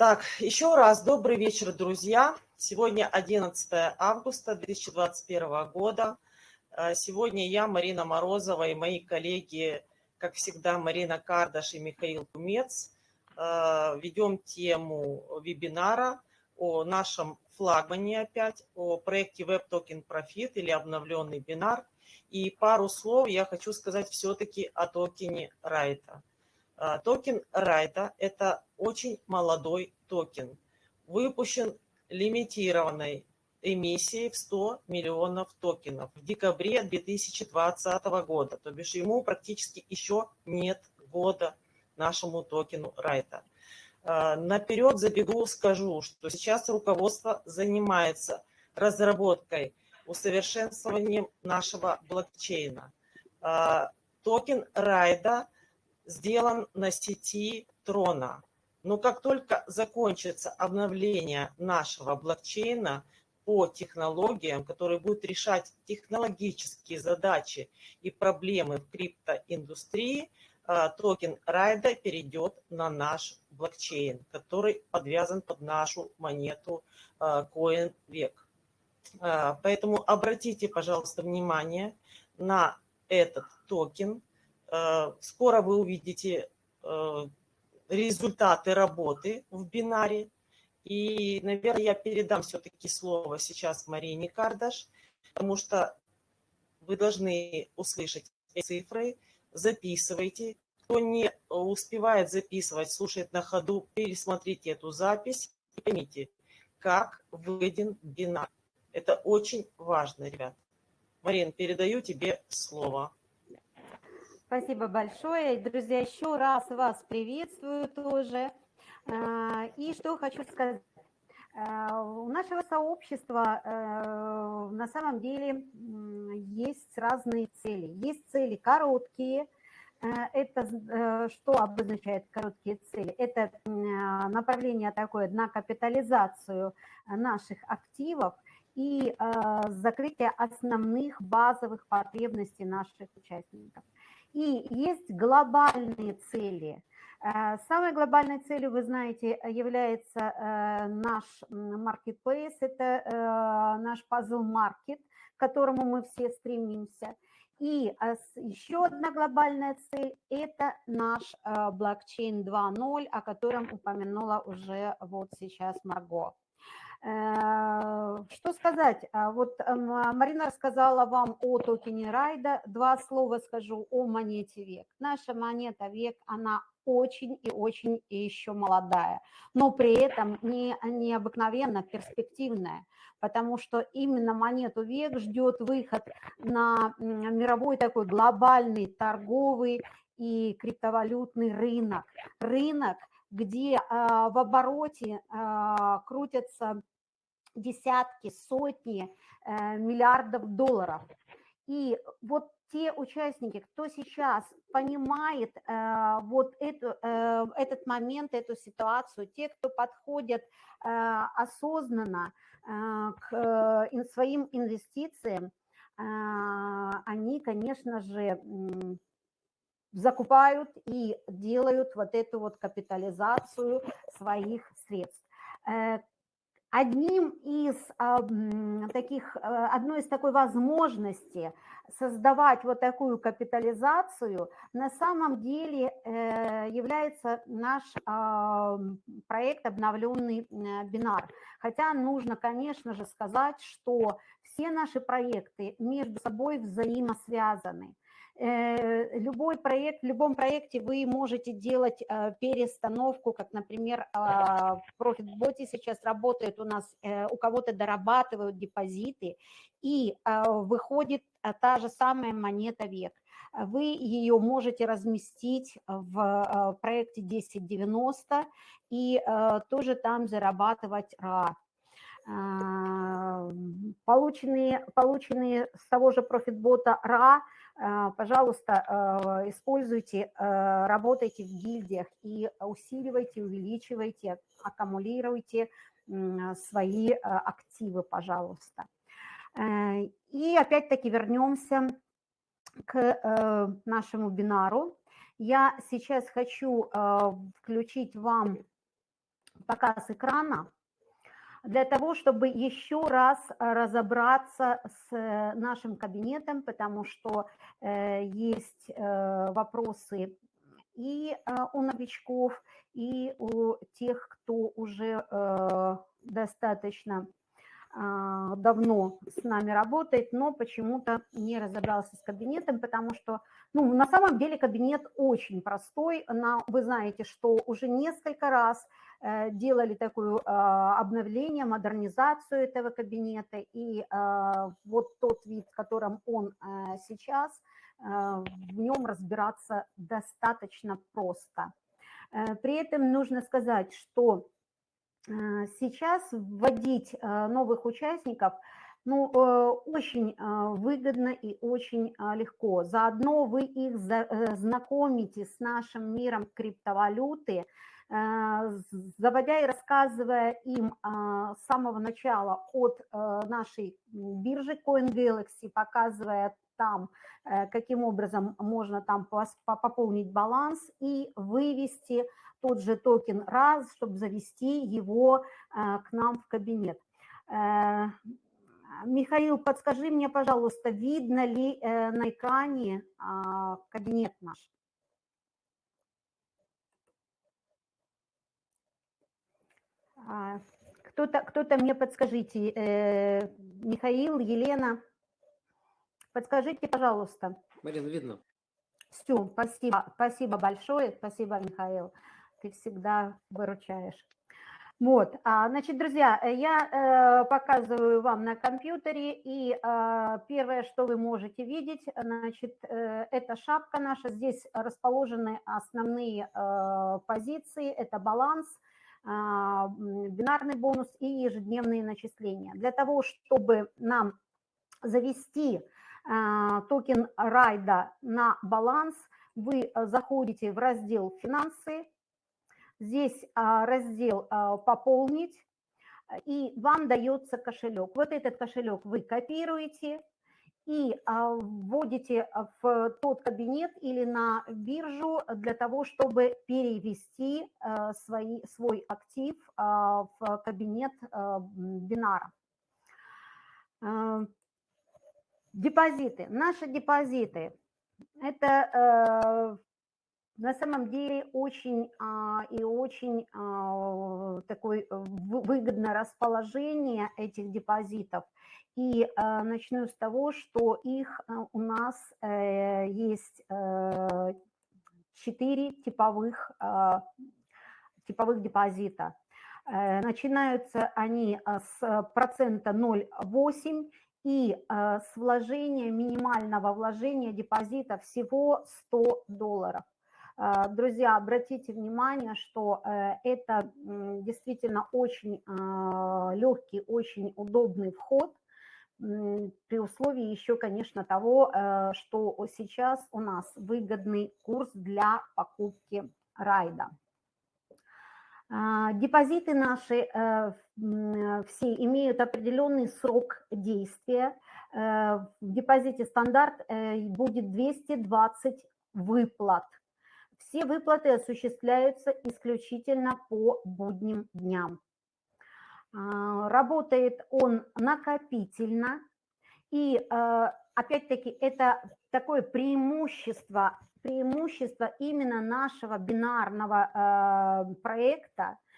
Так, еще раз добрый вечер, друзья. Сегодня 11 августа 2021 года. Э, сегодня я, Марина Морозова и мои коллеги, как всегда, Марина Кардаш и Михаил Кумец, э, ведем тему вебинара о нашем флагмане опять, о проекте Web Token Profit или обновленный бинар. И пару слов я хочу сказать все-таки о токене Райта. А, токен Райта – это очень молодой токен, выпущен лимитированной эмиссией в 100 миллионов токенов в декабре 2020 года. То бишь ему практически еще нет года нашему токену Райта. А, наперед забегу, скажу, что сейчас руководство занимается разработкой, усовершенствованием нашего блокчейна. А, токен Райда – сделан на сети Трона. Но как только закончится обновление нашего блокчейна по технологиям, которые будут решать технологические задачи и проблемы в криптоиндустрии, а, токен Райда перейдет на наш блокчейн, который подвязан под нашу монету CoinVec. А, поэтому обратите, пожалуйста, внимание на этот токен – Э, скоро вы увидите э, результаты работы в бинаре. И, наверное, я передам все-таки слово сейчас Марине Кардаш, потому что вы должны услышать цифры, записывайте. Кто не успевает записывать, слушает на ходу, пересмотрите эту запись и поймите, как выйден бинар. Это очень важно, ребят. Марин, передаю тебе слово. Спасибо большое. Друзья, еще раз вас приветствую тоже. А, и что хочу сказать. А, у нашего сообщества э, на самом деле есть разные цели. Есть цели короткие. Э, это э, что обозначает короткие цели? Это направление такое на капитализацию наших активов и закрытие основных базовых потребностей наших участников. И есть глобальные цели. Э, самой глобальной целью, вы знаете, является э, наш marketplace, это э, наш puzzle market, к которому мы все стремимся. И еще одна глобальная цель – это наш блокчейн 2.0, о котором упомянула уже вот сейчас Марго. Э, что сказать? А вот а, Марина рассказала вам о токене Райда. Два слова скажу о монете век. Наша монета век, она очень и очень еще молодая, но при этом не, необыкновенно перспективная, потому что именно монету век ждет выход на мировой такой глобальный торговый и криптовалютный рынок. Рынок, где а, в обороте а, крутятся десятки, сотни э, миллиардов долларов. И вот те участники, кто сейчас понимает э, вот эту, э, этот момент, эту ситуацию, те, кто подходят осознанно к своим инвестициям, они, конечно же, закупают и делают вот эту вот капитализацию своих средств. Одним из таких, э, одной из такой возможности создавать вот такую капитализацию на самом деле э, является наш проект «Обновленный э, бинар». Хотя нужно, конечно же, сказать, что все наши проекты между собой взаимосвязаны. Э, любой проект, в любом проекте вы можете делать э, перестановку, как, например, а, в ProfitBot сейчас работает у нас, э, у кого-то дорабатывают депозиты, и выходит та же самая монета век. Вы ее можете разместить в проекте 1090 и тоже там зарабатывать RA. А, полученные, полученные с того же профитбота RA, а, пожалуйста, а, используйте, работайте в гильдиях и усиливайте, увеличивайте, аккумулируйте свои активы, пожалуйста. Э, и опять-таки вернемся к э, нашему бинару. Я сейчас хочу включить вам показ экрана для того, чтобы еще раз разобраться с нашим кабинетом, потому что есть вопросы и у новичков, и у тех, кто уже достаточно а, давно с нами работает, но почему-то не разобрался с кабинетом, потому что, ну, на самом деле кабинет очень простой. На, вы знаете, что уже несколько раз э, делали такое э, обновление, модернизацию этого кабинета, и э, вот тот вид, в котором он э, сейчас, э, в нем разбираться достаточно просто. Э, при этом нужно сказать, что Э, сейчас вводить э, новых участников ну, э, очень выгодно и очень легко. Заодно вы их знакомите с нашим миром криптовалюты, заводя и рассказывая им с самого начала от нашей биржи CoinGalaxy, показывая там, каким образом можно там пополнить баланс и вывести тот же токен раз, чтобы завести его э, к нам в кабинет. Э, Михаил, подскажи мне, пожалуйста, видно ли э, на экране а, кабинет наш? Кто-то кто, -то, мне подскажите, Михаил, Елена, подскажите, пожалуйста. Марина, видно. Все, спасибо, спасибо большое, спасибо, Михаил ты всегда выручаешь. Вот, а, значит, друзья, э, я э, показываю вам на компьютере, и э, первое, что вы можете видеть, значит, э, это шапка наша, здесь расположены основные э, позиции, это баланс, э, бинарный бонус и ежедневные начисления. Для того, чтобы нам завести э, токен райда на баланс, вы заходите в раздел «Финансы», Здесь а, раздел а, «Пополнить», и вам дается кошелек. Вот этот кошелек вы копируете и а, вводите в тот кабинет или на биржу для того, чтобы перевести свои, свой актив в кабинет бинара. Депозиты. Наши депозиты – это на самом деле очень а, и очень а, такое выгодное расположение этих депозитов. И а, начну с того, что их а, у нас а, есть а, 4 типовых, а, типовых депозита. А, начинаются они с процента 0,8 и с вложения, минимального вложения депозита всего 100 долларов. Друзья, обратите внимание, что э, это действительно очень легкий, очень удобный вход, при условии еще, конечно, того, э, что сейчас у нас выгодный курс для покупки райда. А, депозиты наши э, все имеют определенный срок действия. В депозите стандарт будет 220 выплат – все выплаты осуществляются исключительно по будним дням. А, работает он накопительно, и а, опять-таки это такое преимущество, преимущество именно нашего бинарного а, проекта –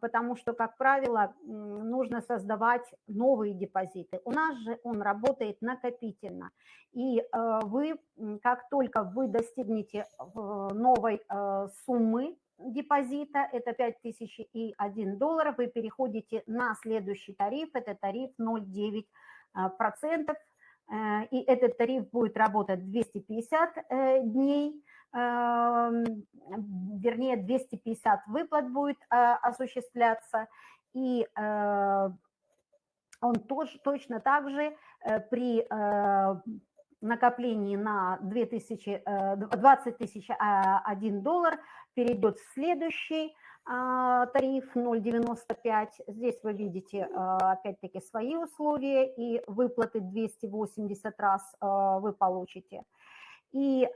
потому что, как правило, нужно создавать новые депозиты. У нас же он работает накопительно. И вы, как только вы достигнете новой суммы депозита, это 5001 доллар, вы переходите на следующий тариф, это тариф 0,9%. Э, и этот тариф будет работать 250 э, дней, вернее 250 выплат будет осуществляться, и э, он тоже точно так же э, при э, накоплении на 2000, 20 тысяч 1 доллар перейдет в следующий а, тариф 0,95. Здесь вы видите опять-таки свои условия и выплаты 280 раз вы получите. И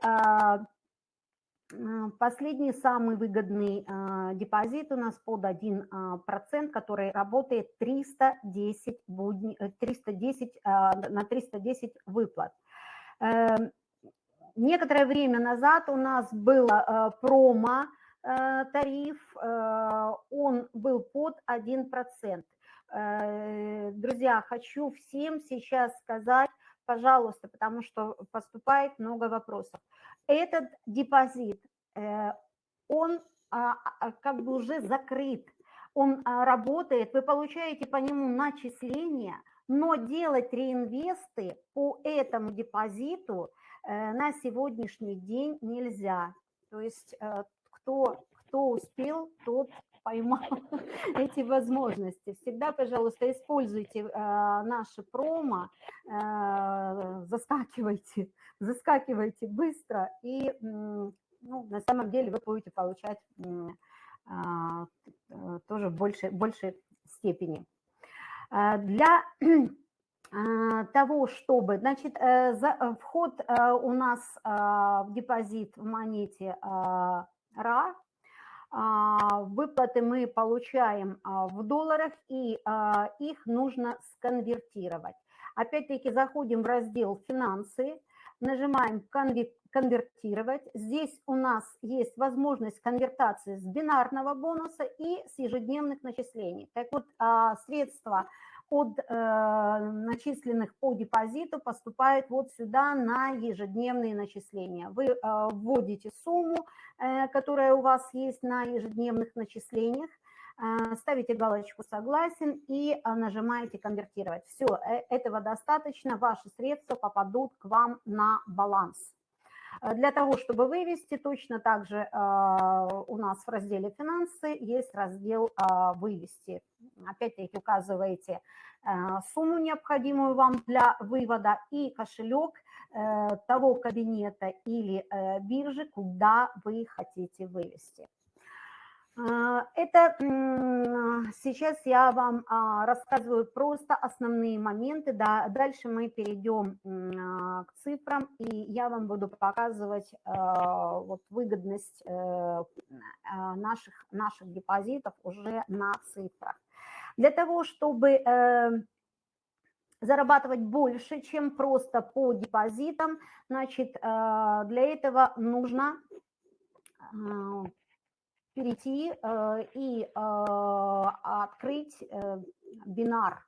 Последний самый выгодный э, депозит у нас под 1%, э, который работает 310, будни, 310 э, на 310 выплат. Эм, некоторое время назад у нас был промо тариф, он был под 1%. Друзья, хочу всем сейчас сказать, пожалуйста, потому что поступает много вопросов. Этот депозит, э, он а, а, как бы уже закрыт, он а, работает, вы получаете по нему начисления, но делать реинвесты по этому депозиту э, на сегодняшний день нельзя. То есть э, кто, кто успел, тот поймал эти возможности. Всегда, пожалуйста, используйте э, наши промо, заскакивайте, заскакивайте быстро, и ну, на самом деле вы будете получать тоже в большей, большей степени. Э, для э, того, чтобы, значит, э, за, вход у нас в депозит в монете РА а, выплаты мы получаем а, в долларах, и а, их нужно сконвертировать. Опять-таки заходим в раздел «Финансы», нажимаем «Конвертировать». Здесь у нас есть возможность конвертации с бинарного бонуса и с ежедневных начислений. Так вот, средства – от э, начисленных по депозиту поступает вот сюда на ежедневные начисления. Вы э, вводите сумму, э, которая у вас есть на ежедневных начислениях, ставите галочку «Согласен» и нажимаете «Конвертировать». Все, этого достаточно, ваши средства попадут к вам на баланс. Э, для того, чтобы вывести, точно так же э, у нас в разделе «Финансы» есть раздел э, «Вывести». Опять-таки указываете сумму, необходимую вам для вывода, и кошелек того кабинета или биржи, куда вы хотите вывести. А, это сейчас я вам а, рассказываю просто основные моменты, да, дальше мы перейдем а, к цифрам, и я вам буду показывать вот выгодность э, наших, наших депозитов уже на цифрах. Для того, чтобы э, зарабатывать больше, чем просто по депозитам, значит, для этого нужно перейти э, и э, открыть э, бинар.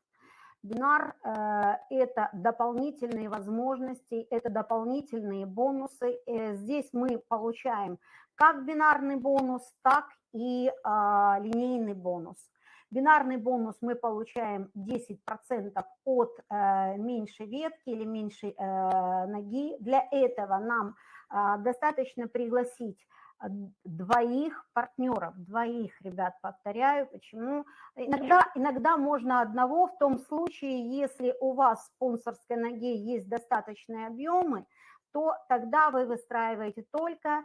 Бинар – это дополнительные возможности, это дополнительные бонусы. Здесь мы получаем как бинарный бонус, так и линейный бонус. Бинарный бонус мы получаем 10% от меньшей ветки или меньшей ноги. Для этого нам достаточно пригласить двоих партнеров, двоих ребят, повторяю, почему. Иногда, иногда можно одного в том случае, если у вас в спонсорской ноге есть достаточные объемы, то тогда вы выстраиваете только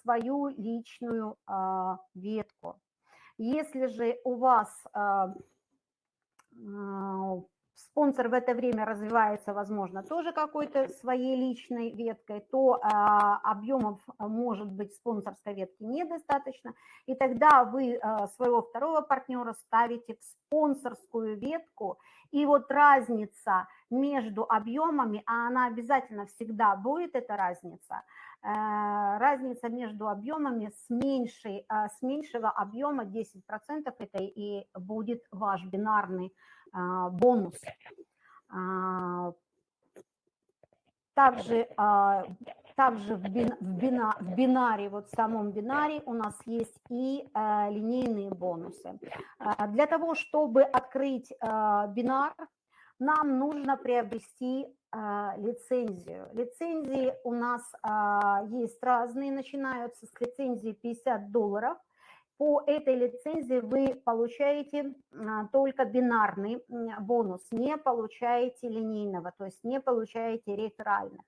свою личную а, ветку. Если же у вас а, а, спонсор в это время развивается, возможно, тоже какой-то своей личной веткой, то а, объемов может быть спонсорской ветки недостаточно, и тогда вы а, своего второго партнера ставите в спонсорскую ветку, и вот разница между объемами, а она обязательно всегда будет, эта разница, разница между объемами с, меньшей, с меньшего объема 10% это и будет ваш бинарный а, бонус. А, также, а, также в, бин, в, бина, в бинаре, вот в самом бинаре у нас есть и линейные бонусы. Для того, чтобы открыть бинар, нам нужно приобрести лицензию. Лицензии у нас есть разные, начинаются с лицензии 50 долларов – по этой лицензии вы получаете а, только бинарный бонус, не получаете линейного, то есть не получаете реферальных.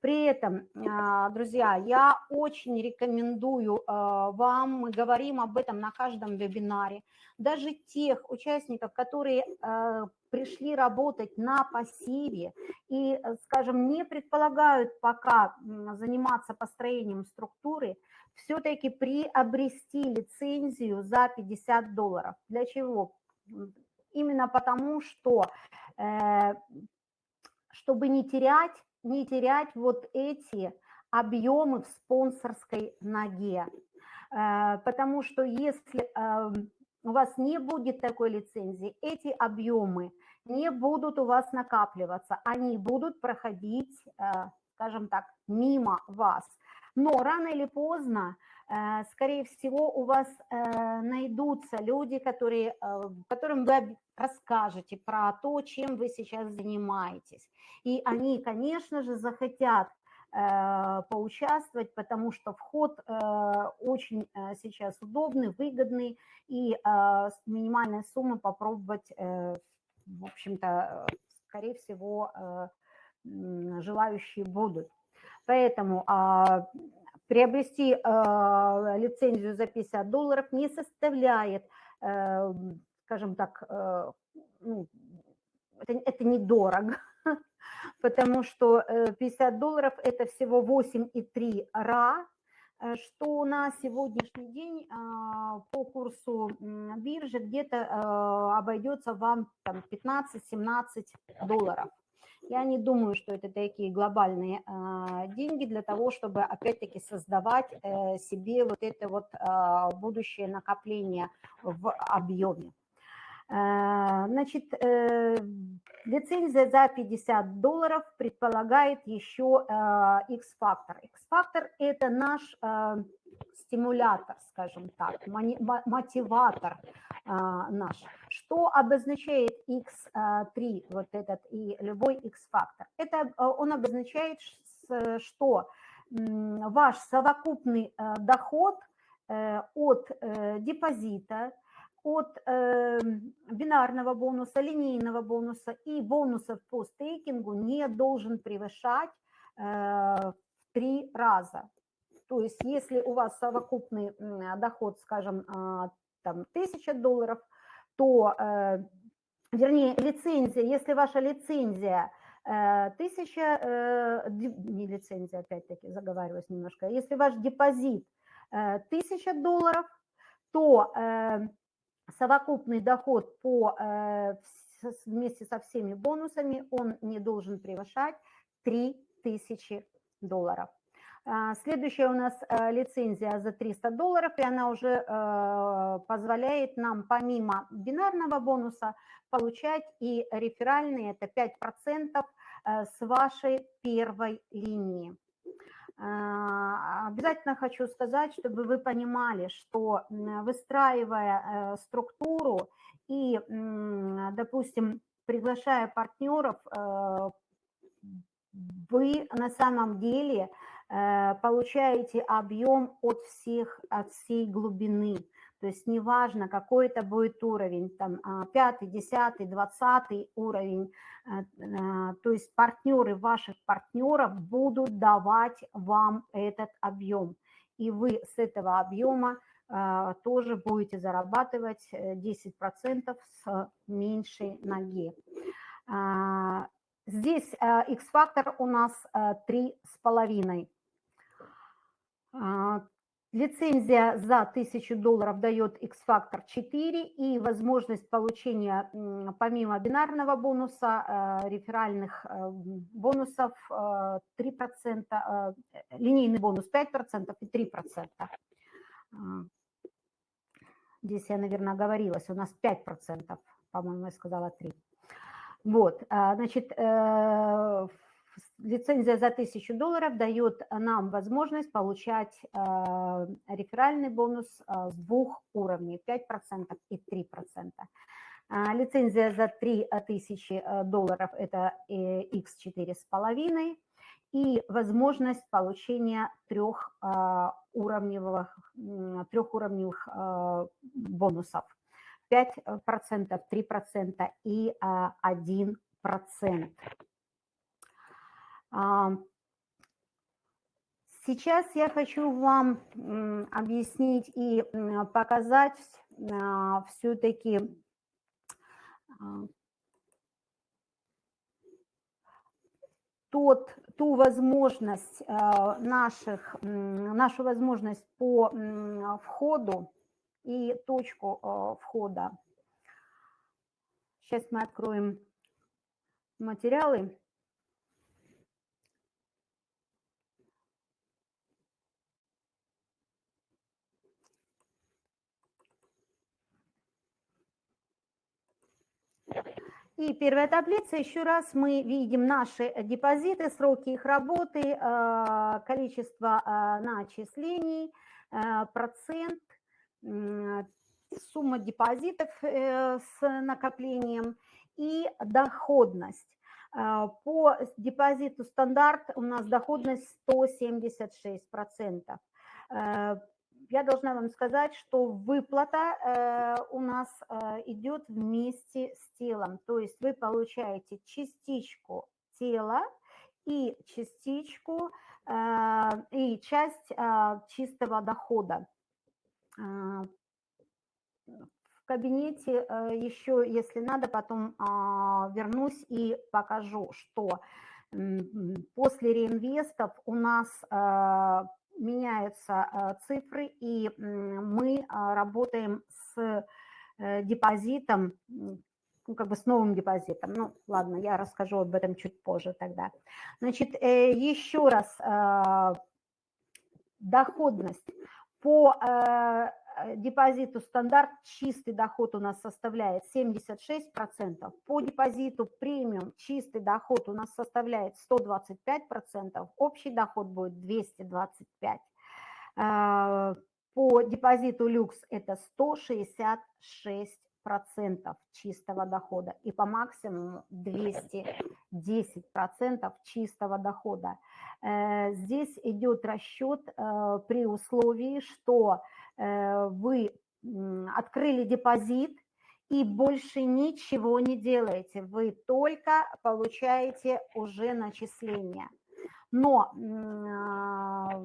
При этом, а, друзья, я очень рекомендую а, вам, мы говорим об этом на каждом вебинаре, даже тех участников, которые пришли работать на пассиве и, скажем, не предполагают пока заниматься построением структуры, все-таки приобрести лицензию за 50 долларов. Для чего? Именно потому, что э, чтобы не терять, не терять вот эти объемы в спонсорской ноге. Э, потому что если эм, у вас не будет такой лицензии, эти объемы не будут у вас накапливаться, они будут проходить, э, скажем так, мимо вас. Но рано или поздно, э, скорее всего, у вас найдутся люди, которые, которым вы расскажете про то, чем вы сейчас занимаетесь. И они, конечно же, захотят Э, поучаствовать, потому что вход э, очень э, сейчас удобный, выгодный, и минимальная сумма попробовать, в общем-то, скорее всего, желающие будут. Поэтому а, приобрести лицензию за 50 долларов не составляет, скажем так, ну, это, это недорого, потому что 50 э, долларов – это всего 8,3 ра, э, что на сегодняшний день а, по курсу биржи где-то э, обойдется вам 15-17 долларов. Я не думаю, что это такие глобальные а, деньги для того, чтобы опять-таки создавать себе вот это вот а, будущее накопление в объеме. Э, значит, э, лицензия за 50 долларов предполагает еще X-фактор. Э, X-фактор – это наш стимулятор, скажем так, мотиватор наш. Что обозначает X3, вот этот и любой X-фактор? Это он обозначает, что ваш совокупный доход от депозита – от э, бинарного бонуса, линейного бонуса и бонусов по стейкингу не должен превышать э, в три раза. То есть если у вас совокупный доход, скажем, э, там 1000 долларов, то, э, вернее, лицензия, если ваша лицензия э, тысяча, э, не лицензия, опять-таки, заговариваюсь немножко, если ваш депозит э, 1000 долларов, то совокупный доход по, э, вместе со всеми бонусами, он не должен превышать 3000 долларов. А, следующая у нас э, лицензия за 300 долларов, и она уже э, позволяет нам помимо бинарного бонуса получать и реферальные, это 5% с вашей первой линии. А, обязательно хочу сказать, чтобы вы понимали, что выстраивая э, структуру и, допустим, приглашая партнеров, э, вы на самом деле э, получаете объем от всех, от всей глубины. То есть неважно, какой это будет уровень, там а, пятый, десятый, двадцатый уровень, э, э, то есть партнеры ваших партнеров будут давать вам этот объем. И вы с этого объема э, тоже будете зарабатывать 10% с меньшей ноги. А, здесь X-фактор у нас 3,5. Лицензия за 1000 долларов дает X-Factor 4 и возможность получения помимо бинарного бонуса, э, реферальных э, бонусов 3%, э, линейный бонус 5% и 3%. Здесь я, наверное, оговорилась, у нас 5%, по-моему, я сказала 3%. Вот, значит, лицензия за 1000 долларов дает нам возможность получать э, реферальный бонус э, с двух уровней, 5% и 3%. А, лицензия за 3000 э, долларов – это X4,5 и возможность получения трех уровневых, трехуровневых бонусов. 5%, 3% и 1%. А, сейчас я хочу вам объяснить и показать а, все-таки а, тот, ту возможность наших, нашу возможность по входу и точку входа. Сейчас мы откроем материалы. И первая таблица, еще раз мы видим наши депозиты, сроки их работы, э, количество э, начислений, э, процент, сумма депозитов с накоплением и доходность. По депозиту стандарт у нас доходность 176% я должна вам сказать, что выплата э, у нас э, идет вместе с телом. То есть вы получаете частичку тела и частичку э, и часть чистого дохода. В кабинете еще, если надо, потом вернусь и покажу, что после реинвестов у нас меняются э, цифры, и мы а, работаем с э, депозитом, ну, как бы с новым депозитом. Ну, ладно, я расскажу об этом чуть позже тогда. Значит, э, еще раз, доходность по Э, депозиту стандарт чистый доход у нас составляет 76%, по депозиту премиум чистый доход у нас составляет 125%, общий доход будет 225%, э, по депозиту люкс это 166% чистого дохода и по максимуму 210% чистого дохода. Э, здесь идет расчет при условии, что Э, вы открыли депозит и больше ничего не делаете, вы только получаете уже начисления. Но а,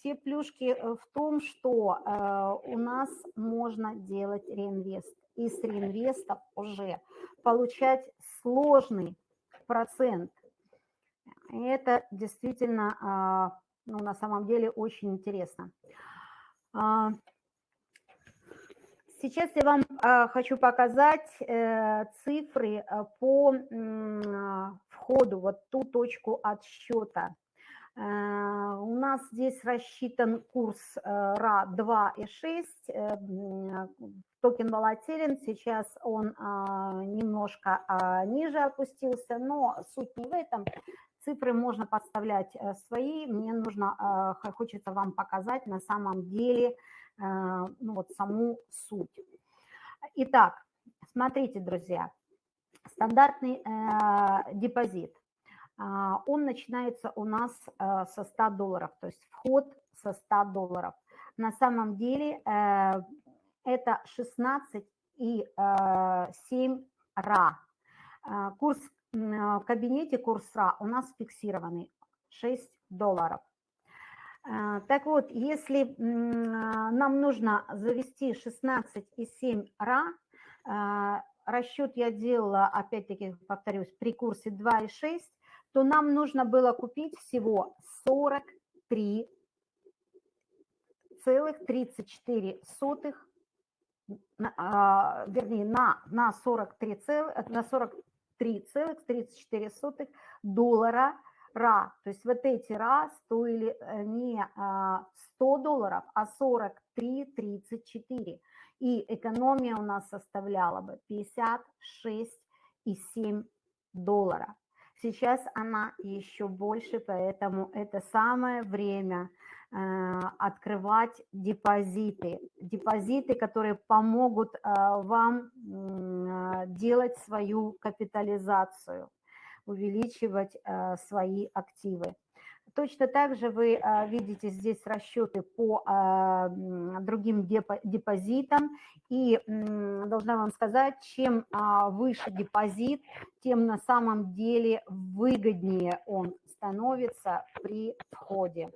все плюшки в том, что э, у нас можно делать реинвест. И с реинвестов уже получать сложный процент. Это действительно а, ну, на самом деле очень интересно. А, сейчас я вам а, хочу показать э, цифры э, по входу, вот ту точку отсчета. Э, у нас здесь рассчитан курс РА 2,6, токен волатилен, сейчас он а, немножко ниже опустился, но суть не в этом. Цифры можно подставлять э, свои, мне нужно, э, хочется вам показать на самом деле э, ну, вот саму суть. Итак, смотрите, друзья, стандартный депозит, он начинается у нас со 100 долларов, то есть вход со 100 долларов. На самом деле это 16 и 7 ра. Курс а, в кабинете курса у нас фиксированный 6 долларов. А, так вот, если а, нам нужно завести 16,7 ра, расчет я делала, опять-таки, повторюсь, при курсе 2,6, то нам нужно было купить всего 43 целых 34 сотых, вернее, на, на 43 целых, на 40 3,34 доллара ра. То есть вот эти ра стоили э, не 100 долларов, а 43,34. И экономия у нас составляла бы 56,7 доллара. Сейчас она еще больше, поэтому это самое время Э, открывать депозиты. Депозиты, которые помогут э, вам э, делать свою капитализацию, увеличивать свои активы. Точно так же вы видите здесь расчеты по другим депозитам. И должна вам сказать, чем выше депозит, тем на самом деле выгоднее он становится при входе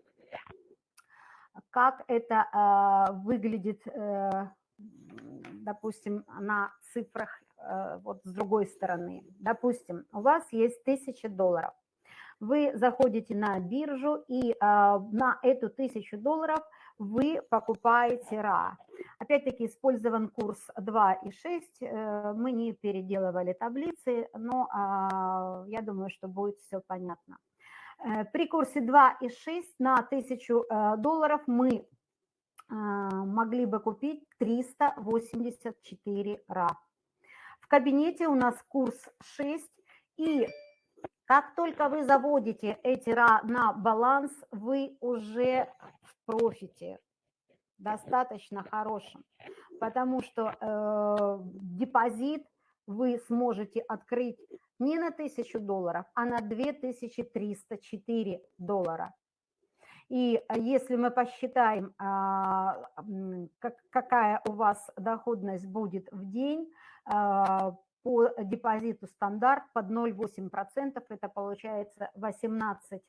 как это выглядит, э, допустим, на цифрах, э, вот с другой стороны. Допустим, у вас есть 1000 долларов. Вы заходите на биржу и на эту 1000 долларов вы покупаете РА. Опять-таки использован курс 2,6. Э, мы не переделывали таблицы, но а, я думаю, что будет все понятно. Э, при курсе 2,6 на 1000 э, долларов мы могли бы купить 384 РА. В кабинете у нас курс 6, и как только вы заводите эти на баланс, вы уже в профите, достаточно хорошем, потому что э, депозит вы сможете открыть не на 1000 долларов, а на 2304 доллара. И если мы посчитаем, а, какая у вас доходность будет в день, а, по депозиту стандарт под 0,8%, это получается 18,43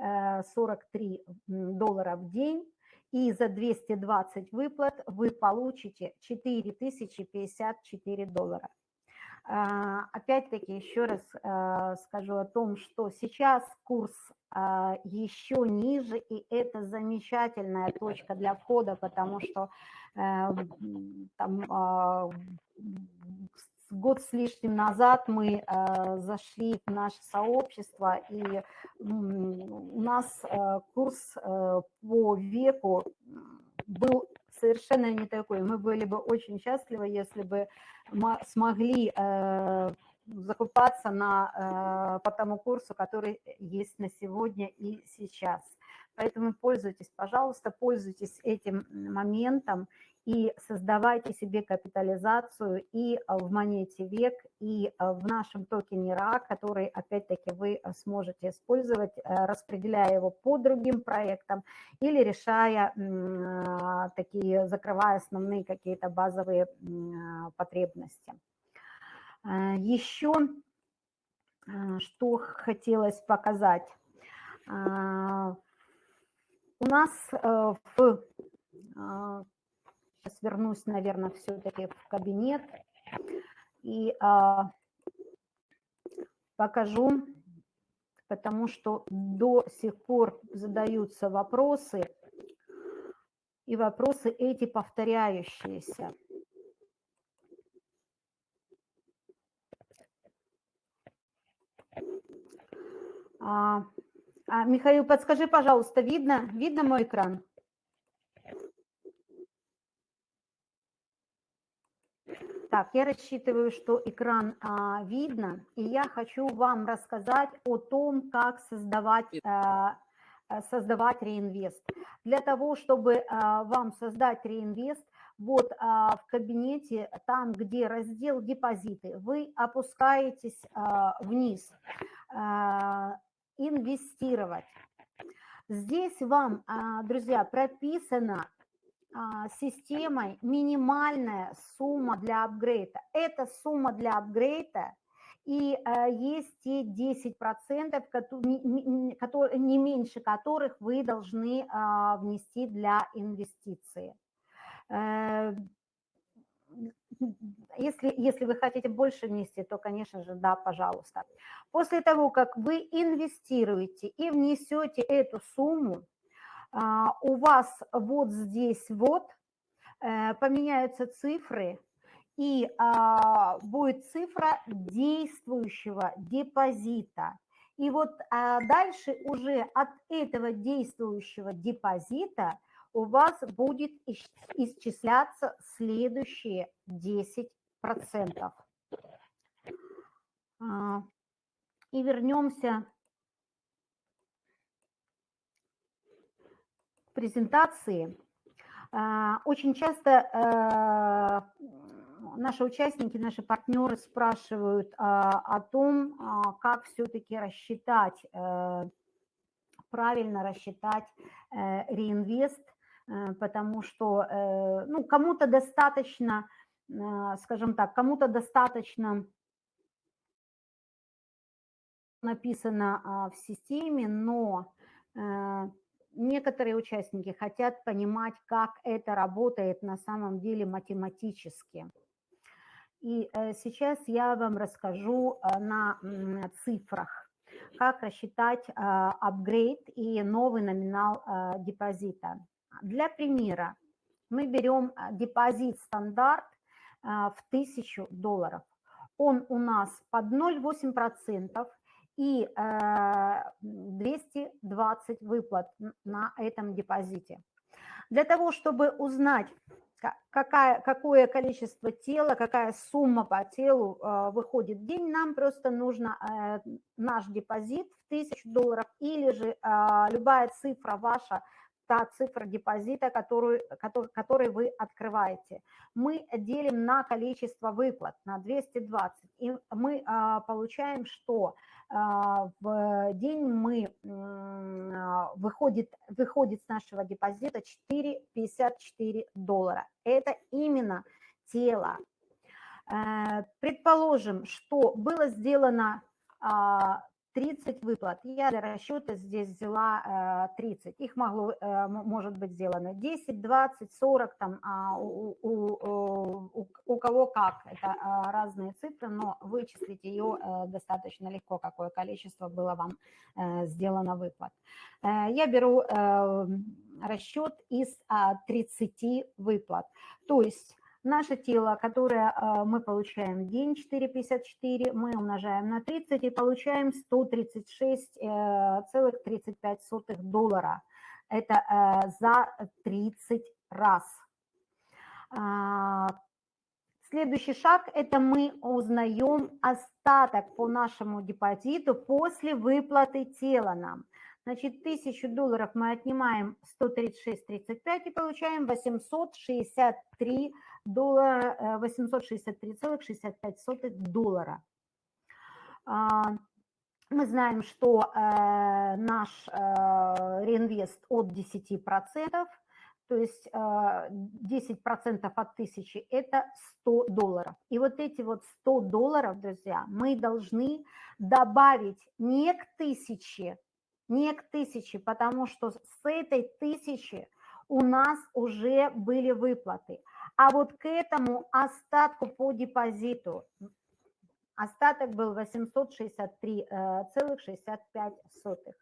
э, доллара в день, и за 220 выплат вы получите 4054 доллара. А, опять-таки еще раз э, скажу о том, что сейчас курс э, еще ниже, и это замечательная точка для входа, потому что там а, год с лишним назад мы э, зашли в наше сообщество, и у нас э, курс э, по веку был совершенно не такой. Мы были бы очень счастливы, если бы мы смогли закупаться на, по тому курсу, который есть на сегодня и сейчас. Поэтому пользуйтесь, пожалуйста, пользуйтесь этим моментом и создавайте себе капитализацию и а, в монете век, и а, в нашем токене РА, который, опять-таки, вы а, сможете использовать, распределяя его по другим проектам или решая такие, закрывая основные какие-то базовые потребности. Еще что хотелось показать. У нас в Сейчас вернусь, наверное, все-таки в кабинет и а, покажу, потому что до сих пор задаются вопросы, и вопросы эти повторяющиеся. А, а, Михаил, подскажи, пожалуйста, видно, видно мой экран? Так, я рассчитываю, что экран а, видно, и я хочу вам рассказать о том, как создавать, а, создавать реинвест. Для того, чтобы а, вам создать реинвест, вот а, в кабинете, там, где раздел депозиты, вы опускаетесь а, вниз, а, инвестировать. Здесь вам, а, друзья, прописано а, системой минимальная сумма для апгрейда. Это сумма для апгрейда, и э, есть те 10%, которые, не меньше которых вы должны а, внести для инвестиции. Э, если, если вы хотите больше внести, то, конечно же, да, пожалуйста. После того, как вы инвестируете и внесете эту сумму, а, у вас вот здесь вот э, поменяются цифры, и а, будет цифра действующего депозита. И вот а, дальше уже от этого действующего депозита у вас будет исчисляться следующие 10%. И вернемся презентации. А, очень часто а, наши участники, наши партнеры спрашивают а, о том, как все-таки рассчитать, э, правильно рассчитать э, реинвест, э, потому что ну, кому-то достаточно, скажем так, кому-то достаточно написано в системе, но некоторые участники хотят понимать, как это работает на самом деле математически. И сейчас я вам расскажу на цифрах, как рассчитать апгрейд и новый номинал депозита. Для примера мы берем депозит стандарт в 1000 долларов. Он у нас под 0,8% и 220 выплат на этом депозите. Для того, чтобы узнать, какая, какое количество тела, какая сумма по телу э, выходит в день, нам просто нужно э, наш депозит в 1000 долларов или же э, любая цифра ваша та цифра депозита, которую, который, который вы открываете. Мы делим на количество выплат, на 220, и мы а, получаем, что а, в день мы, а, выходит, выходит с нашего депозита 4,54 доллара. Это именно тело. Э, предположим, что было сделано а, 30 выплат. Я для расчета здесь взяла 30. Э, Их могло, э, может быть сделано 10, 20, 40, там, а у, у, у, у кого как. Это э, разные цифры, но вычислить ее достаточно легко, какое количество было вам сделано выплат. Я беру расчет из 30 выплат. То есть Наше тело, которое а, мы получаем в день 4,54, мы умножаем на 30 и получаем 136,35 э, доллара. Это э, за 30 раз. А, следующий шаг – это мы узнаем остаток по нашему депозиту после выплаты тела нам. Значит, 1000 долларов мы отнимаем 136,35 и получаем 863 доллара, 863,65 э, доллара. А, мы знаем, что э, наш э, реинвест от 10%, то есть 10% от 1000 – это 100 долларов. И вот эти вот 100 долларов, друзья, мы должны добавить не к 1000, не к 1000, потому что с этой 1000 у нас уже были выплаты. А вот к этому остатку по депозиту, остаток был 863,65.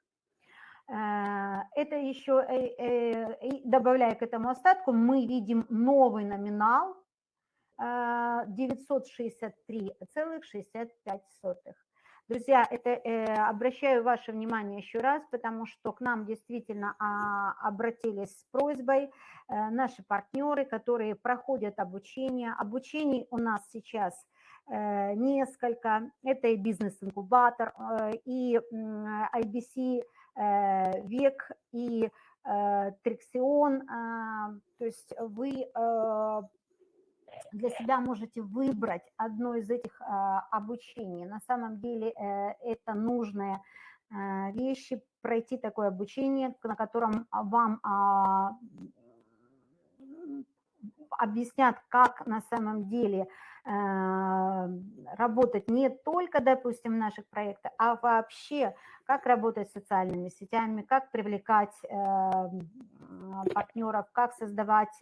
Э, это еще, э, э, добавляя к этому остатку, мы видим новый номинал 963,65. Друзья, это э, обращаю ваше внимание еще раз, потому что к нам действительно а, обратились с просьбой э, наши партнеры, которые проходят обучение. Обучений у нас сейчас э, несколько. Это и бизнес-инкубатор, э, и э, IBC э, ВЕК, и э, Триксион. Э, то есть вы... Э, для себя можете выбрать одно из этих а, обучений. На самом деле э, это нужные э, вещи, пройти такое обучение, на котором вам а, объяснят, как на самом деле э, работать не только, допустим, в наших проектах, а вообще, как работать с социальными сетями, как привлекать партнеров, как создавать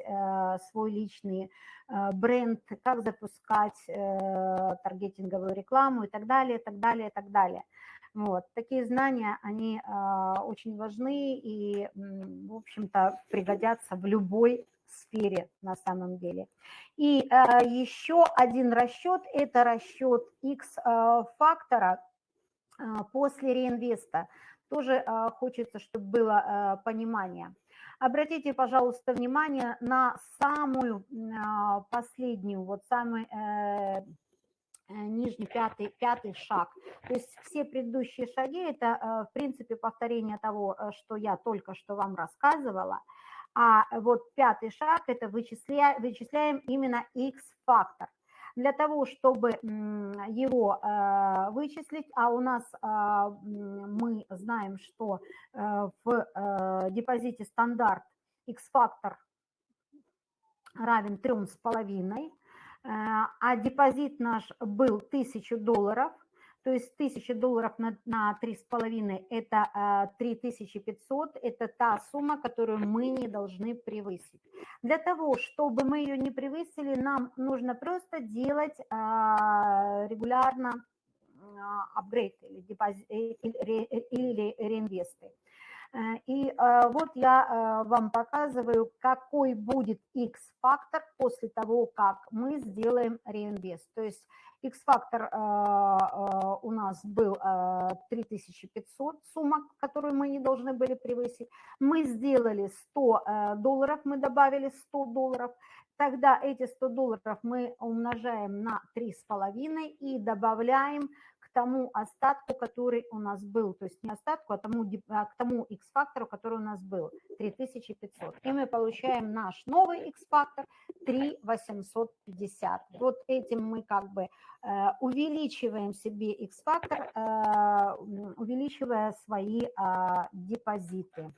свой личный Э, бренд, как запускать э, таргетинговую рекламу и так далее, так далее, так далее. Вот. Такие знания, они э, очень важны и, в общем-то, пригодятся в любой сфере на самом деле. И еще один расчет – это расчет X-фактора после реинвеста. Тоже хочется, чтобы было понимание – Обратите, пожалуйста, внимание на самую последнюю, вот самый э, э, нижний пятый, пятый шаг. То есть все предыдущие шаги – это, э, в принципе, повторение того, что я только что вам рассказывала. А вот пятый шаг – это вычисляем, вычисляем именно X-фактор для того, чтобы его э, вычислить, а у нас а, мы знаем, что э, в э, депозите стандарт X-фактор равен 3,5, а депозит наш был 1000 долларов, То есть 1000 долларов на, на 3,5 – это 3500, это та сумма, которую мы не должны превысить. Для того, чтобы мы ее не превысили, нам нужно просто делать регулярно апгрейд или, депози- или, или реинвесты. Э, и э, вот я э, вам показываю, какой будет X-фактор после того, как мы сделаем реинвест. То есть X-фактор у нас был 3500 сумма, которую мы не должны были превысить. Мы сделали 100 долларов, мы добавили 100 долларов. Тогда эти 100 долларов мы умножаем на 3,5 и добавляем тому остатку, который у нас был, то есть не остатку, а тому, а к тому X-фактору, который у нас был, 3500. И мы получаем наш новый X-фактор 3850. Вот этим мы как бы э, увеличиваем себе X-фактор, э, увеличивая свои э, депозиты.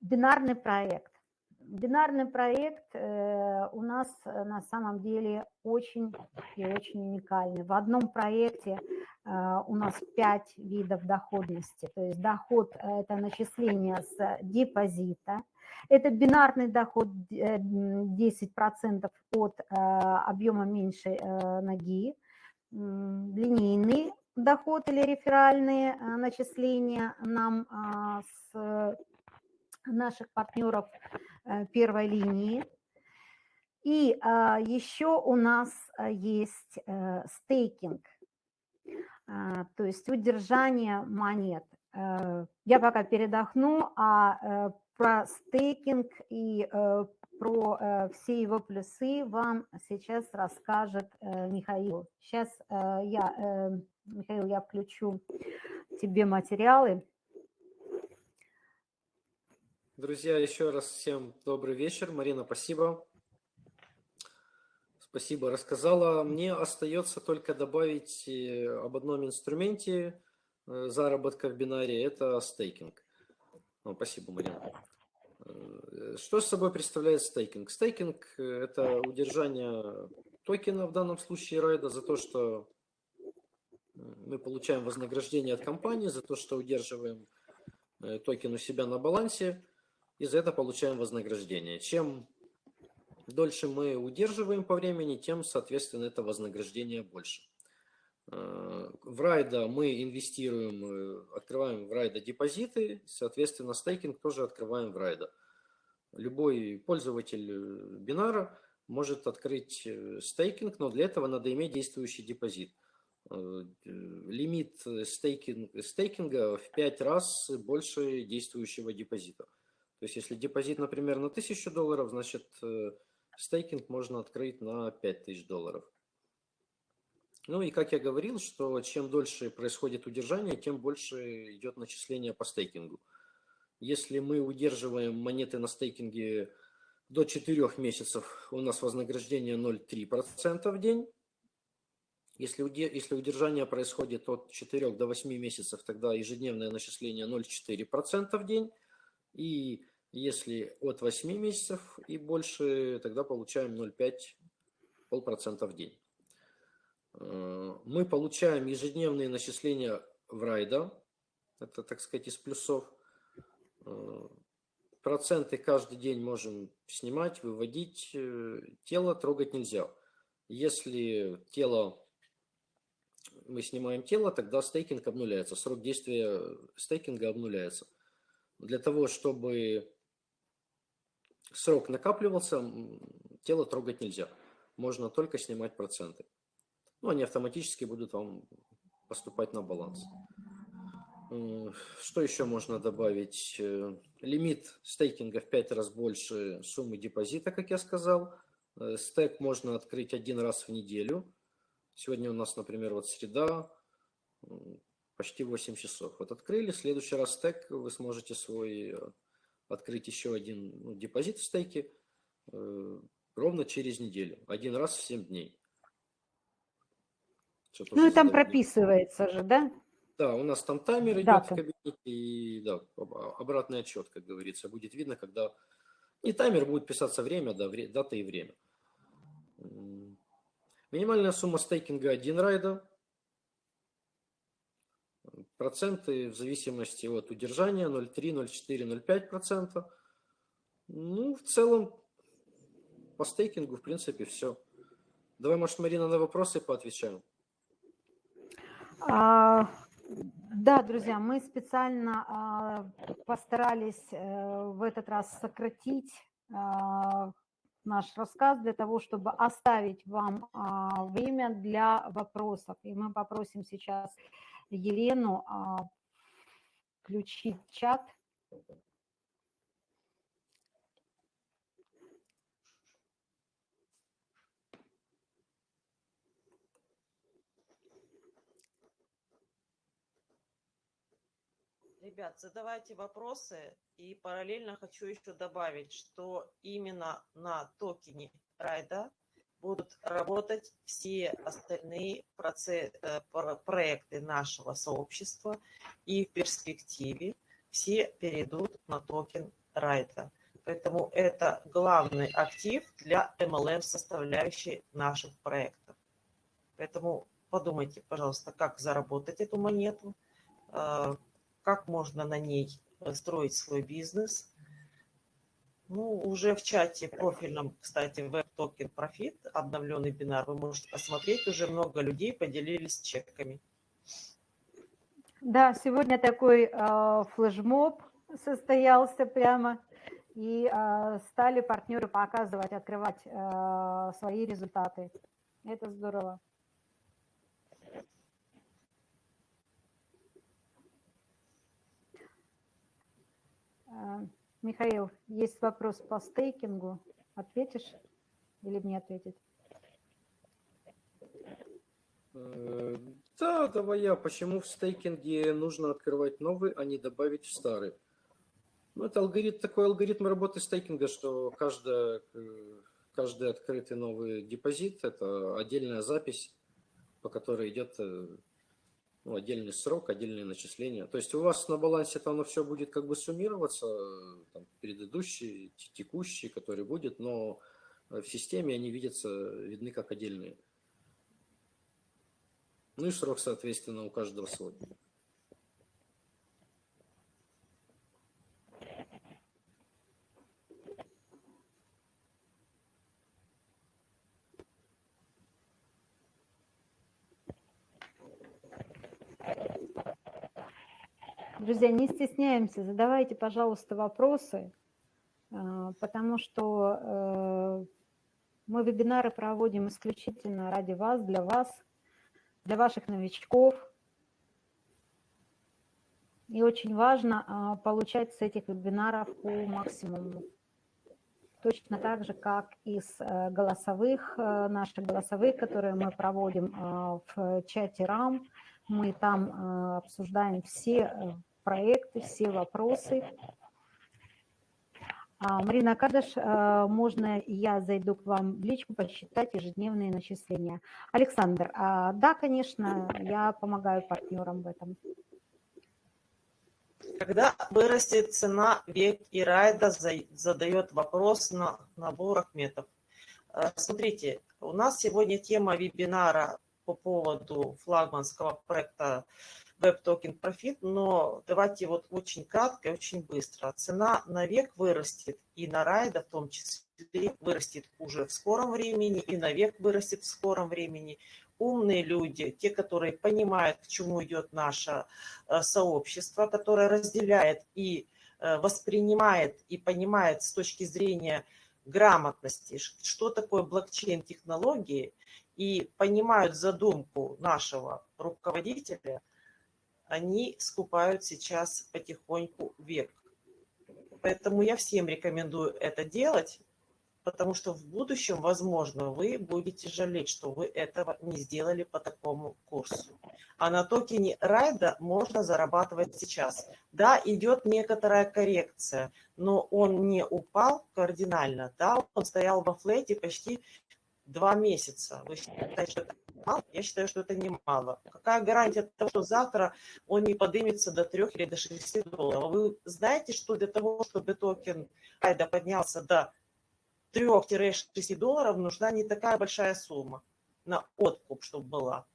Бинарный проект. Бинарный проект э, у нас э, на самом деле очень и очень уникальный. В одном проекте э, у нас пять видов доходности. То есть доход – это начисление с депозита, это бинарный доход 10% от объема меньшей ноги, линейный доход или реферальные начисления нам с наших партнеров первой линии. И а, еще у нас а, есть э, стейкинг, а, то есть удержание монет. Э, я пока передохну, а про стейкинг и про все его плюсы вам сейчас расскажет Михаил. Сейчас я, Михаил, я включу тебе материалы. Друзья, еще раз всем добрый вечер. Марина, спасибо. Спасибо, рассказала. Мне остается только добавить э, об одном инструменте э, заработка в бинаре. Это стейкинг. Ну, спасибо, Марина. Э, что с собой представляет стейкинг? Стейкинг – это удержание токена, в данном случае райда, за то, что мы получаем вознаграждение от компании, за то, что удерживаем токен у себя на балансе и за это получаем вознаграждение. Чем дольше мы удерживаем по времени, тем, соответственно, это вознаграждение больше. Э, в райда мы инвестируем, э, открываем в райда депозиты, соответственно, стейкинг тоже открываем в райда. Любой пользователь э, бинара может открыть стейкинг, но для этого надо иметь действующий депозит. Лимит стейкинг, стейкинга в 5 раз больше действующего депозита. То есть если депозит, например, на 1000 долларов, значит э, стейкинг можно открыть на 5000 долларов. Ну и как я говорил, что чем дольше происходит удержание, тем больше идет начисление по стейкингу. Если мы удерживаем монеты на стейкинге до 4 месяцев, у нас вознаграждение 0,3% в день. Если, если удержание происходит от 4 до 8 месяцев, тогда ежедневное начисление 0,4% в день. И если от 8 месяцев и больше, тогда получаем 0,5% в день. Э, мы получаем ежедневные начисления в райда. Это, так сказать, из плюсов. Э, проценты каждый день можем снимать, выводить. Э, тело трогать нельзя. Если тело, мы снимаем тело, тогда стейкинг обнуляется. Срок действия стейкинга обнуляется. Для того, чтобы срок накапливался, тело трогать нельзя. Можно только снимать проценты. Ну, они автоматически будут вам поступать на баланс. Что еще можно добавить? Э, лимит стейкинга в 5 раз больше суммы депозита, как я сказал. Э, стек можно открыть один раз в неделю. Сегодня у нас, например, вот среда, почти 8 часов. Вот открыли, в следующий раз стек вы сможете свой э, открыть еще один ну, депозит в стейке э, ровно через неделю, один раз в 7 дней. ну и там задание. прописывается же, да? Да, у нас там таймер идет Дата. в кабинете, и да, обратный отчет, как говорится, будет видно, когда... Не таймер, будет писаться время, да, вре... дата и время. Минимальная сумма стейкинга 1 райда. Проценты в зависимости от удержания 0,3, 0,4, 0,5%. Ну, в целом, по стейкингу, в принципе, все. Давай, может, Марина, на вопросы поотвечаем. А, да, друзья, мы специально а, постарались а, в этот раз сократить а, наш рассказ для того, чтобы оставить вам а, время для вопросов. И мы попросим сейчас Елену а, включить чат. Ребят, задавайте вопросы. И параллельно хочу еще добавить, что именно на токене Райда будут работать все остальные э, проекты нашего сообщества. И в перспективе все перейдут на токен Райда. Поэтому это главный актив для MLM составляющей наших проектов. Поэтому подумайте, пожалуйста, как заработать эту монету, э, как можно на ней э, строить свой бизнес. Ну, уже в чате профильном, кстати, Token Profit, обновленный бинар, вы можете посмотреть, уже много людей поделились чеками. Да, сегодня такой э, флешмоб состоялся прямо, и э, стали партнеры показывать, открывать э, свои результаты. Это здорово. А, Михаил, есть вопрос по стейкингу. Ответишь или мне ответить? Э, да, давай я. Почему в стейкинге нужно открывать новый, а не добавить в старый? Ну, это алгоритм, такой алгоритм работы стейкинга, что каждая, э, каждый открытый новый депозит – это отдельная запись, по которой идет э, ну, отдельный срок, отдельные начисления. То есть у вас на балансе это оно все будет как бы суммироваться, там, предыдущий, текущий, который будет, но в системе они видятся, видны как отдельные. Ну и срок, соответственно, у каждого свой. Друзья, не стесняемся, задавайте, пожалуйста, вопросы, а, потому что э, мы вебинары проводим исключительно ради вас, для вас, для ваших новичков. И очень важно а, получать с этих вебинаров по максимуму. Точно так же, как из э, голосовых, э, наших голосовых, которые мы проводим в чате РАМ, мы там обсуждаем все проекты, все вопросы. А, Марина Кадыш, а, можно я зайду к вам в личку посчитать ежедневные начисления? Александр, а, да, конечно, я помогаю партнерам в этом. Когда вырастет цена, Век и Райда задает вопрос на набор Ахметов. Смотрите, у нас сегодня тема вебинара по поводу флагманского проекта Web Token Profit, но давайте вот очень кратко и очень быстро. Цена на век вырастет, и на райда в том числе вырастет уже в скором времени, и на век вырастет в скором времени. Умные люди, те, которые понимают, к чему идет наше э, сообщество, которое разделяет и э, воспринимает и понимает с точки зрения грамотности, что такое блокчейн-технологии, и понимают задумку нашего руководителя – они скупают сейчас потихоньку век. Поэтому я всем рекомендую это делать, потому что в будущем, возможно, вы будете жалеть, что вы этого не сделали по такому курсу. А на токене райда можно зарабатывать сейчас. Да, идет некоторая коррекция, но он не упал кардинально. Да, он стоял во флете почти два месяца. Вы считаете, что это мало? Я считаю, что это немало. Какая гарантия того, что завтра он не поднимется до 3 или до 6 долларов? Вы знаете, что для того, чтобы токен Айда поднялся до 3-6 долларов, нужна не такая большая сумма. на откуп, чтобы была.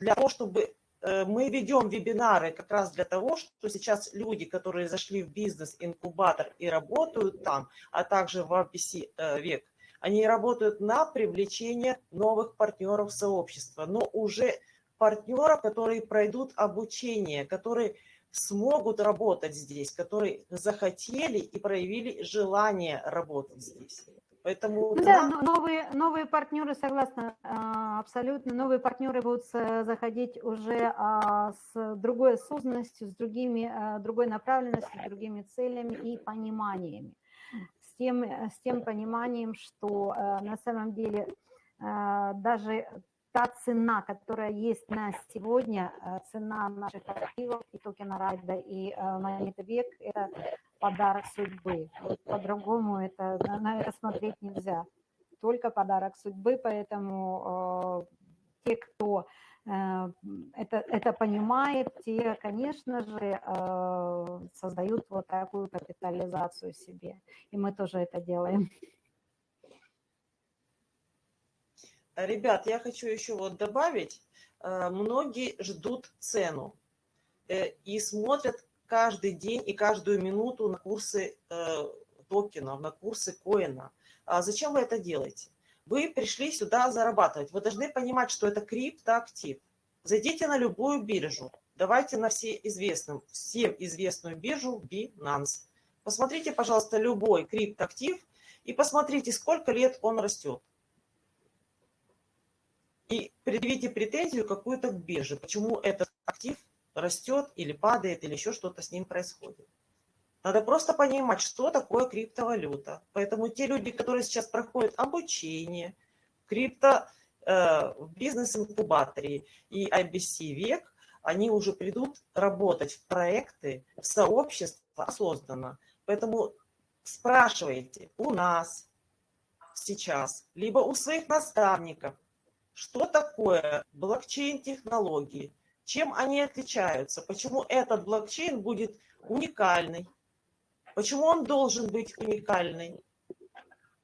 Для того, чтобы э, мы ведем вебинары как раз для того, что сейчас люди, которые зашли в бизнес-инкубатор и работают там, а также в APC э, век, они работают на привлечение новых партнеров сообщества, но уже партнеров, которые пройдут обучение, которые смогут работать здесь, которые захотели и проявили желание работать здесь. Поэтому ну, да, новые, новые партнеры, согласна, а, абсолютно, новые партнеры будут заходить уже а, с другой осознанностью, с другими, а, другой направленностью, с другими целями и пониманиями. Тем, с тем пониманием, что на самом деле даже та цена, которая есть на сегодня, э, цена наших активов и токена Райда и э, монеты век, это подарок судьбы. По-другому это, на это смотреть нельзя. Только подарок судьбы, поэтому э, те, кто э, это, это понимает, те, конечно же, э, создают вот такую капитализацию себе. И мы тоже это делаем. Ребят, я хочу еще вот добавить, э, многие ждут цену э, и смотрят каждый день и каждую минуту на курсы э, токенов, на курсы коина. А зачем вы это делаете? Вы пришли сюда зарабатывать. Вы должны понимать, что это криптоактив. Зайдите на любую биржу. Давайте на все известным, всем известную биржу Binance. Посмотрите, пожалуйста, любой криптоактив и посмотрите, сколько лет он растет и предъявите претензию какую-то к бирже, почему этот актив растет или падает, или еще что-то с ним происходит. Надо просто понимать, что такое криптовалюта. Поэтому те люди, которые сейчас проходят обучение, крипто э, в бизнес-инкубаторе и IBC век, они уже придут работать в проекты, в сообщество осознанно. Поэтому спрашивайте у нас сейчас, либо у своих наставников, что такое блокчейн-технологии, чем они отличаются, почему этот блокчейн будет уникальный, почему он должен быть уникальный,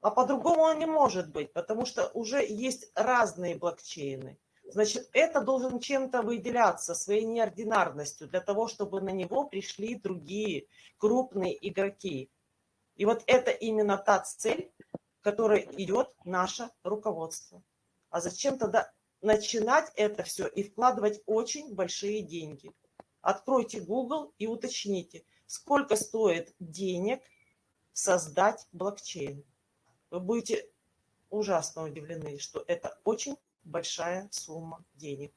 а по-другому он не может быть, потому что уже есть разные блокчейны. Значит, это должен чем-то выделяться, своей неординарностью, для того, чтобы на него пришли другие крупные игроки. И вот это именно та цель, которой идет наше руководство. А зачем тогда начинать это все и вкладывать очень большие деньги? Откройте Google и уточните, сколько стоит денег создать блокчейн. Вы будете ужасно удивлены, что это очень большая сумма денег.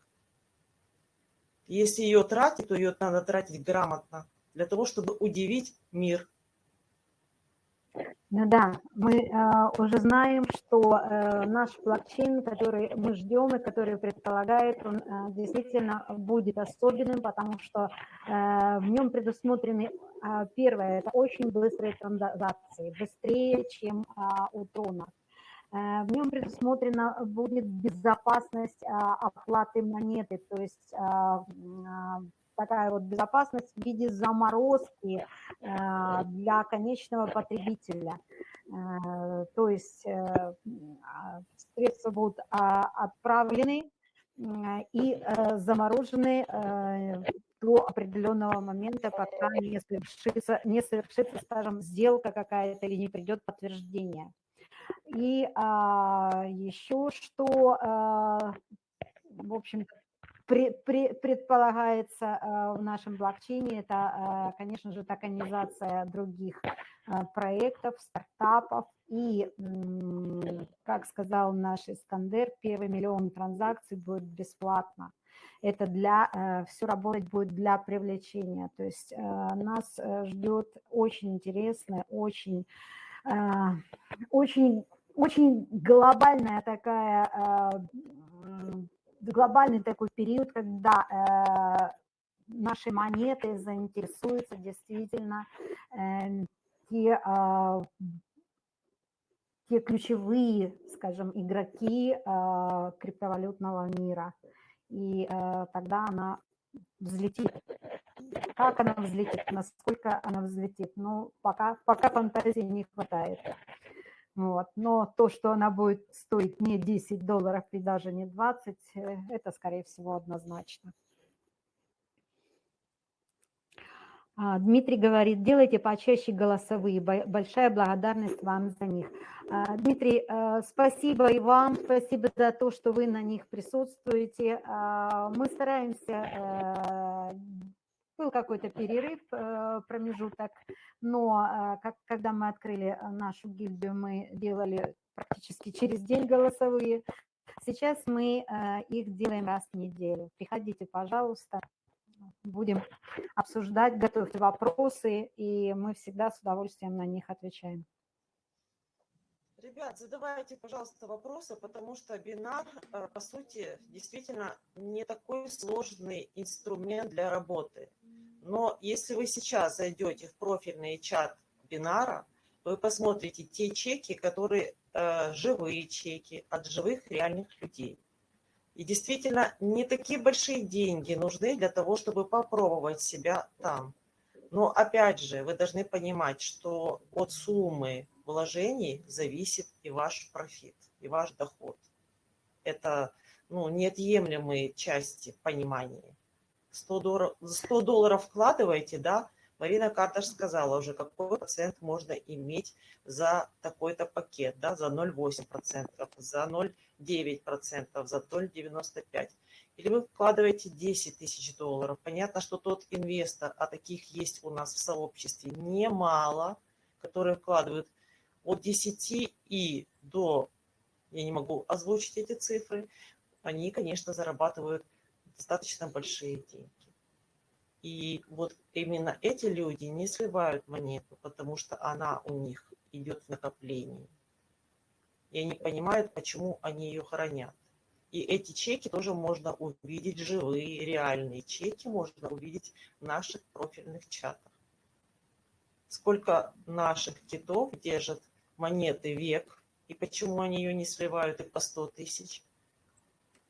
Если ее тратить, то ее надо тратить грамотно, для того, чтобы удивить мир – да, мы э, уже знаем, что э, наш блокчейн, который мы ждем и который предполагает, он э, действительно будет особенным, потому что э, в нем предусмотрены, э, первое, это очень быстрые транзакции, быстрее, чем э, у Трона. Э, в нем предусмотрена будет безопасность э, оплаты монеты, то есть э, такая вот безопасность в виде заморозки э, для конечного потребителя. Э, то есть э, средства будут а, отправлены и заморожены до определенного момента, пока не совершится, не совершится, скажем, сделка какая-то или не придет подтверждение. И а, еще что, а, в общем-то, предполагается э, в нашем блокчейне, это, э, конечно же, токенизация других э, проектов, стартапов. И, как сказал наш Искандер, первый миллион транзакций будет бесплатно. Это для, все работать будет для привлечения. То есть нас ждет очень интересная, очень, очень, очень глобальная такая глобальный такой период, когда э, наши монеты заинтересуются действительно э, те, э, те ключевые, скажем, игроки э, криптовалютного мира. И тогда она взлетит. Как она взлетит, насколько она взлетит, ну, пока, пока фантазии не хватает. Вот. Но то, что она будет стоить не 10 долларов и даже не 20, э, это, скорее всего, однозначно. А, Дмитрий говорит, делайте почаще голосовые. Большая благодарность вам за них. А, Дмитрий, э, спасибо и вам, спасибо за то, что вы на них присутствуете. А, мы стараемся, э, был какой-то перерыв, э, промежуток, но как, когда мы открыли нашу гильдию, мы делали практически через день голосовые. Сейчас мы их делаем раз в неделю. Приходите, пожалуйста будем обсуждать, готовьте вопросы, и мы всегда с удовольствием на них отвечаем. Ребят, задавайте, пожалуйста, вопросы, потому что бинар, э, по сути, действительно не такой сложный инструмент для работы. Но если вы сейчас зайдете в профильный чат бинара, вы посмотрите те чеки, которые э, живые чеки от живых реальных людей. И действительно, не такие большие деньги нужны для того, чтобы попробовать себя там. Но опять же, вы должны понимать, что от суммы вложений зависит и ваш профит, и ваш доход. Это ну, неотъемлемые части понимания. 100 долларов, 100 долларов вкладываете, да, Марина Карташ сказала уже, какой процент можно иметь за такой-то пакет, да, за 0,8%, за 0,9%, за 0,95%. Или вы вкладываете 10 тысяч долларов. Понятно, что тот инвестор, а таких есть у нас в сообществе немало, которые вкладывают от 10 и до, я не могу озвучить эти цифры, они, конечно, зарабатывают достаточно большие деньги. И вот именно эти люди не сливают монету, потому что она у них идет в накоплении. И они понимают, почему они ее хранят. И эти чеки тоже можно увидеть, живые, реальные чеки можно увидеть в наших профильных чатах. Сколько наших китов держат монеты век, и почему они ее не сливают и по 100 тысяч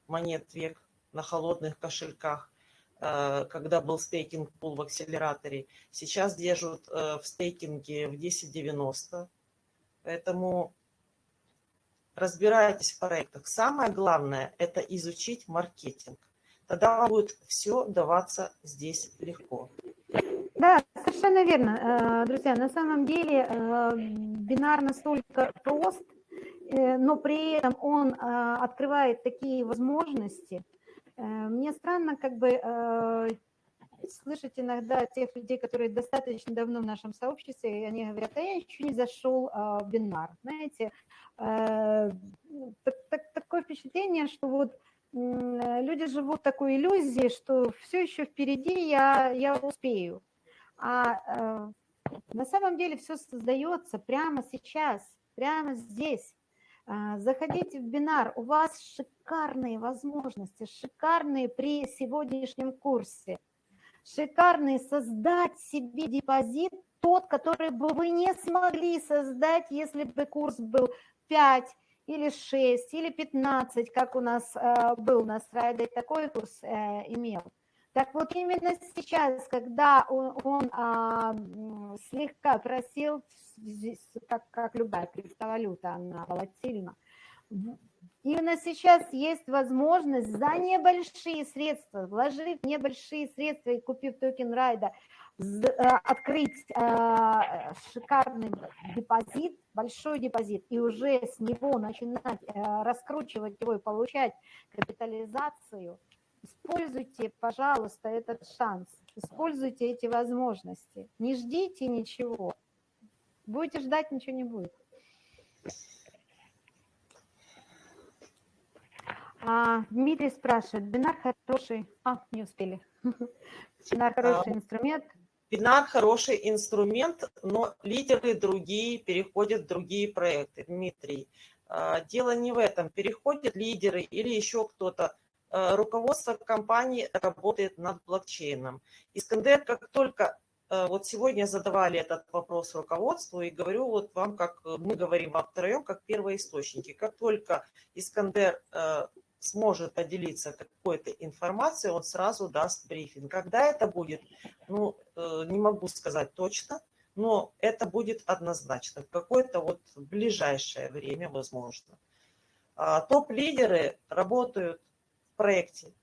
монет век на холодных кошельках. Э, когда был стейкинг пул в акселераторе. Сейчас держат э, в стейкинге в 10.90. Поэтому разбирайтесь в проектах. Самое главное – это изучить маркетинг. Тогда вам будет все даваться здесь легко. Да, совершенно верно. Э, друзья, на самом деле бинар настолько прост, но при этом он открывает такие возможности – мне странно как бы э, слышать иногда тех людей, которые достаточно давно в нашем сообществе, и они говорят, а я еще не зашел а, в бинар. Знаете, э, так, так, такое впечатление, что вот люди живут такой иллюзией, что все еще впереди я, я успею. А на самом деле все создается прямо сейчас, прямо здесь. Заходите в бинар, у вас шикарные возможности, шикарные при сегодняшнем курсе, шикарные создать себе депозит, тот, который бы вы не смогли создать, если бы курс был 5 или 6 или 15, как у нас э, был на Friday, такой курс э, имел. Так вот именно сейчас, когда он, он а, слегка здесь, как, как любая криптовалюта, она волатильна. Именно сейчас есть возможность за небольшие средства, вложив небольшие средства и купив токен райда, э, открыть э, шикарный депозит, большой депозит, и уже с него начинать э, раскручивать его и получать капитализацию, используйте, пожалуйста, этот шанс, используйте эти возможности, не ждите ничего. Будете ждать, ничего не будет. А, Дмитрий спрашивает, бинар хороший... А, не успели. Бинар хороший инструмент. Бинар хороший инструмент, но лидеры другие переходят в другие проекты. Дмитрий, а, дело не в этом. Переходят лидеры или еще кто-то. А, руководство компании работает над блокчейном. Искандер, как только вот сегодня задавали этот вопрос руководству и говорю вот вам, как мы говорим вам втроем, как первоисточники. Как только Искандер сможет поделиться какой-то информацией, он сразу даст брифинг. Когда это будет, ну, не могу сказать точно, но это будет однозначно, в какое-то вот ближайшее время, возможно. А, топ-лидеры работают в проекте,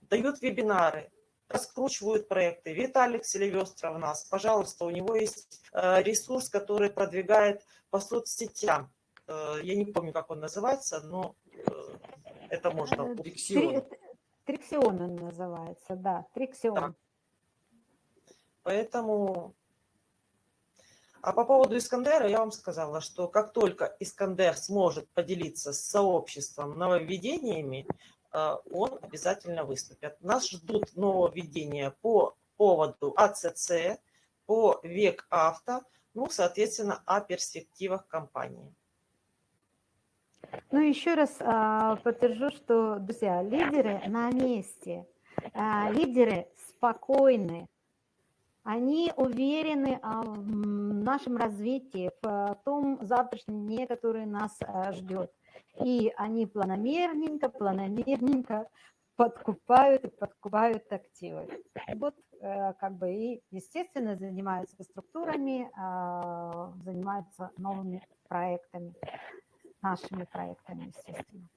дают вебинары, раскручивают проекты. Виталик Селивестров у нас, пожалуйста, у него есть э, ресурс, который продвигает по соцсетям. Э, я не помню, как он называется, но э, это можно. Триксион. Триксион он называется, да, Триксион. Да. Поэтому... А по поводу Искандера я вам сказала, что как только Искандер сможет поделиться с сообществом нововведениями, Э, он обязательно выступит. Нас ждут нововведения по поводу АЦЦ, по век авто, ну, соответственно, о перспективах компании. Ну, еще раз а, подтвержу, что, друзья, лидеры на месте, а, лидеры спокойны, они уверены а, в нашем развитии, в том завтрашнем дне, который нас а, ждет. И они планомерненько, планомерненько подкупают и подкупают активы. Вот э, как бы и, естественно, занимаются структурами, а, занимаются новыми проектами, нашими проектами, естественно.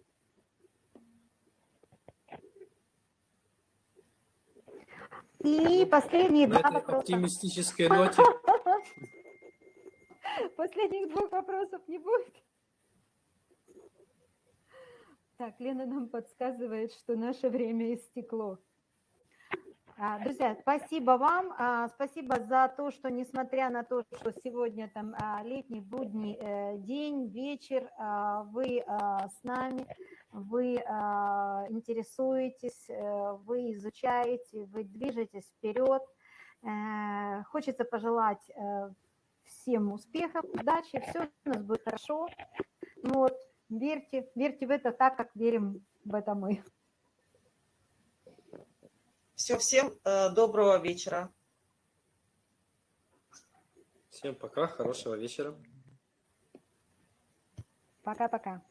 И последние два вопроса. оптимистической ноте. Последних двух вопросов не будет. Так, Лена нам подсказывает, что наше время истекло. А, друзья, спасибо вам, а, спасибо за то, что несмотря на то, что сегодня там а, летний будний э, день, вечер, вы с нами, вы интересуетесь, э, вы изучаете, вы движетесь вперед. Э, хочется пожелать всем успехов, удачи, все у нас будет хорошо. Вот. Верьте, верьте в это так, как верим в это мы. Все, всем э, доброго вечера. Всем пока, хорошего вечера. Пока-пока.